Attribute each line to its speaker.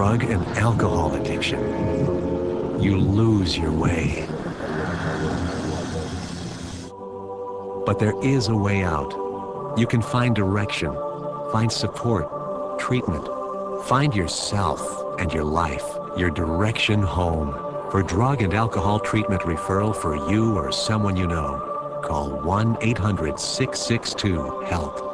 Speaker 1: drug and alcohol addiction, you lose your way. But there is a way out. You can find direction, find support, treatment, find yourself and your life, your direction home. For drug and alcohol treatment referral for you or someone you know, call 1-800-662-HELP.